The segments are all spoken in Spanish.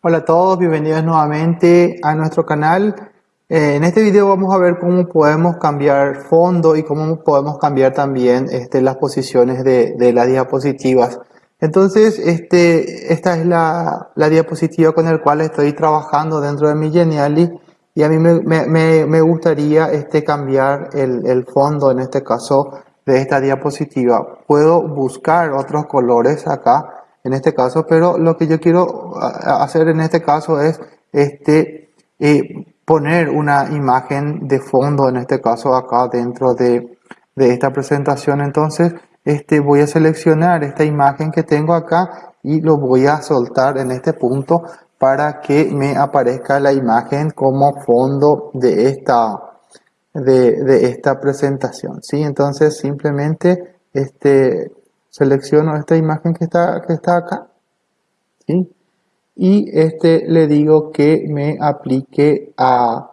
Hola a todos, bienvenidos nuevamente a nuestro canal. Eh, en este video vamos a ver cómo podemos cambiar fondo y cómo podemos cambiar también este, las posiciones de, las diapositivas. Entonces, este, esta es la, diapositiva con la cual estoy trabajando dentro de mi Geniali y a mí me gustaría este, cambiar el, el fondo, en este caso, de esta diapositiva. Puedo buscar otros colores acá en este caso, pero lo que yo quiero hacer en este caso es este, eh, poner una imagen de fondo, en este caso acá dentro de, de, esta presentación. Entonces, este, voy a seleccionar esta imagen que tengo acá y lo voy a soltar en este punto para que me aparezca la imagen como fondo de esta, de, de esta presentación. ¿sí? Entonces, simplemente este, selecciono esta imagen que está, que está acá ¿sí? y este le digo que me aplique a,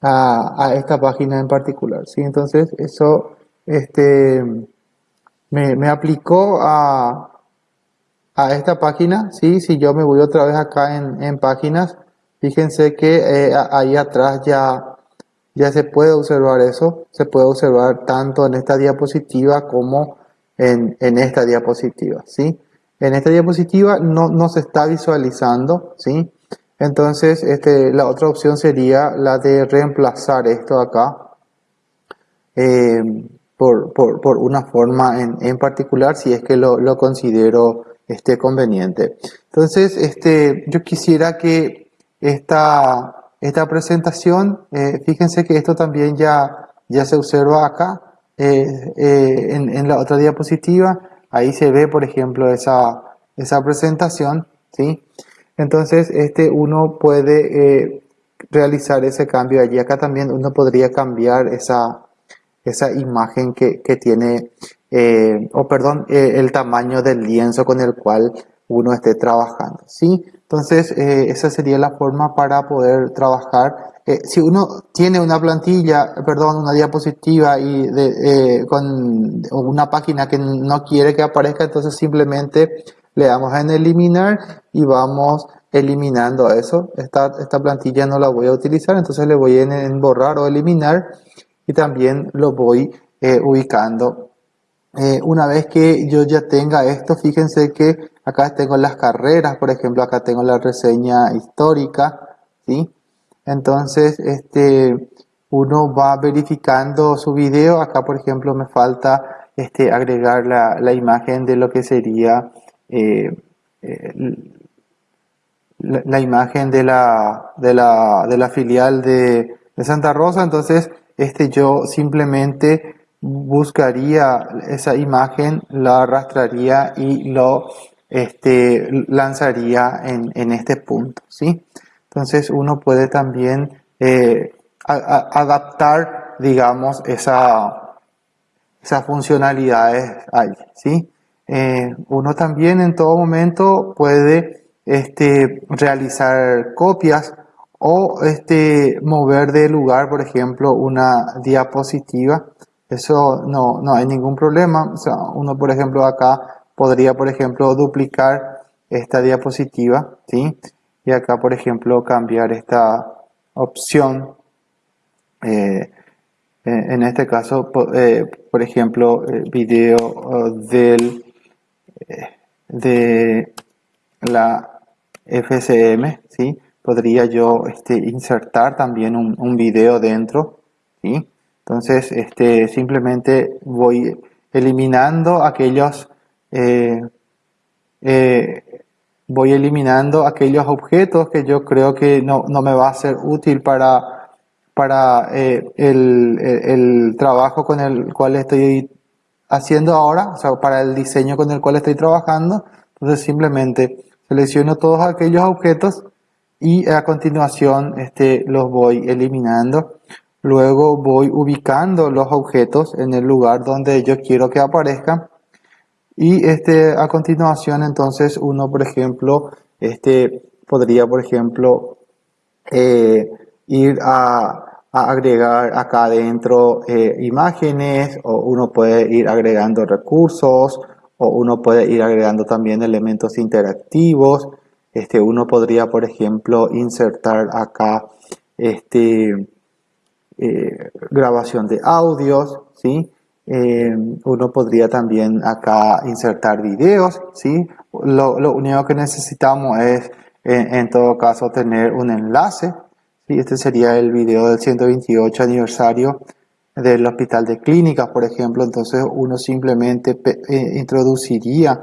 a, a esta página en particular ¿sí? entonces eso este, me, me aplicó a, a esta página ¿sí? si yo me voy otra vez acá en, en páginas fíjense que eh, ahí atrás ya ya se puede observar eso, se puede observar tanto en esta diapositiva como en, esta diapositiva, ¿sí? En esta diapositiva no, no se está visualizando, ¿sí? Entonces, este, la otra opción sería la de reemplazar esto acá eh, por, por, por, una forma en, en, particular, si es que lo, lo considero este, conveniente. Entonces, este, yo quisiera que esta, esta presentación, eh, fíjense que esto también ya, ya se observa acá, eh, eh, en, la otra diapositiva, ahí se ve, por ejemplo, esa, esa presentación, ¿sí? Entonces, este uno puede eh, realizar ese cambio allí. Acá también uno podría cambiar esa, esa imagen que, que tiene, o perdón, el tamaño del lienzo con el cual uno esté trabajando, ¿sí? Entonces, esa sería la forma para poder trabajar eh, si uno tiene una plantilla, perdón, una diapositiva y eh, con una página que no quiere que aparezca, entonces simplemente le damos en eliminar y vamos eliminando eso. Esta, esta plantilla no la voy a utilizar, entonces le voy en, borrar o eliminar y también lo voy eh, ubicando. Eh, una vez que yo ya tenga esto, fíjense que acá tengo las carreras, por ejemplo, acá tengo la reseña histórica, ¿sí? Entonces, este, uno va verificando su video. Acá, por ejemplo, me falta este, agregar la, la imagen de lo que sería eh, eh, la, imagen de la, de la, de la filial de, de, Santa Rosa. Entonces, este, yo simplemente buscaría esa imagen, la arrastraría y lo este, lanzaría en, en este punto. ¿sí? Entonces uno puede también eh, adaptar, digamos, esa, esas funcionalidades ahí, ¿sí? Eh, uno también en todo momento puede este, realizar copias o este, mover de lugar, por ejemplo, una diapositiva. Eso no, no hay ningún problema. O sea, uno, por ejemplo, acá podría, por ejemplo, duplicar esta diapositiva, ¿sí? y acá por ejemplo cambiar esta opción eh, en este caso eh, por ejemplo eh, video del de la FCM ¿sí? podría yo este, insertar también un, un video dentro ¿sí? entonces este, simplemente voy eliminando aquellos eh, voy eliminando aquellos objetos que yo creo que no, no me va a ser útil para, para eh, el, el, trabajo con el cual estoy haciendo ahora, o sea, para el diseño con el cual estoy trabajando. Entonces simplemente selecciono todos aquellos objetos y a continuación este, los voy eliminando. Luego voy ubicando los objetos en el lugar donde yo quiero que aparezcan y este, a continuación, entonces, uno, por ejemplo, este, podría, por ejemplo, eh, ir a, a, agregar acá adentro eh, imágenes, o uno puede ir agregando recursos, o uno puede ir agregando también elementos interactivos. Este, uno podría, por ejemplo, insertar acá este, eh, grabación de audios, ¿sí? Eh, uno podría también acá insertar videos, ¿sí? Lo, único que necesitamos es, en, todo caso, tener un enlace, ¿sí? Este sería el video del 128 aniversario del Hospital de Clínicas, por ejemplo. Entonces, uno simplemente eh, introduciría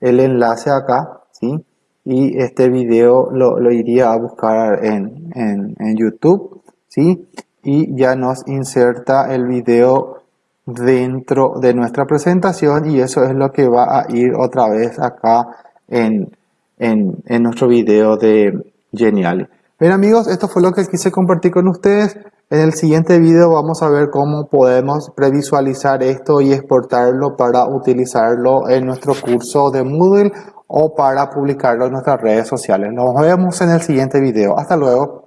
el enlace acá, ¿sí? Y este video lo, lo iría a buscar en, en, en YouTube, ¿sí? Y ya nos inserta el video dentro de nuestra presentación y eso es lo que va a ir otra vez acá en, en, nuestro video de Genial. Bien amigos, esto fue lo que quise compartir con ustedes. En el siguiente video vamos a ver cómo podemos previsualizar esto y exportarlo para utilizarlo en nuestro curso de Moodle o para publicarlo en nuestras redes sociales. Nos vemos en el siguiente video. Hasta luego.